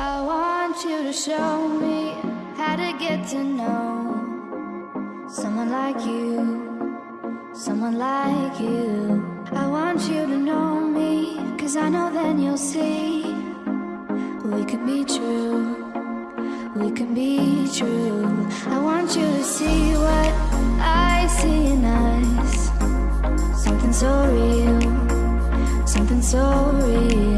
I want you to show me how to get to know someone like you, someone like you. I want you to know me, cause I know then you'll see we can be true. We can be true. I want you to see what I see in us. Something so real, something so real.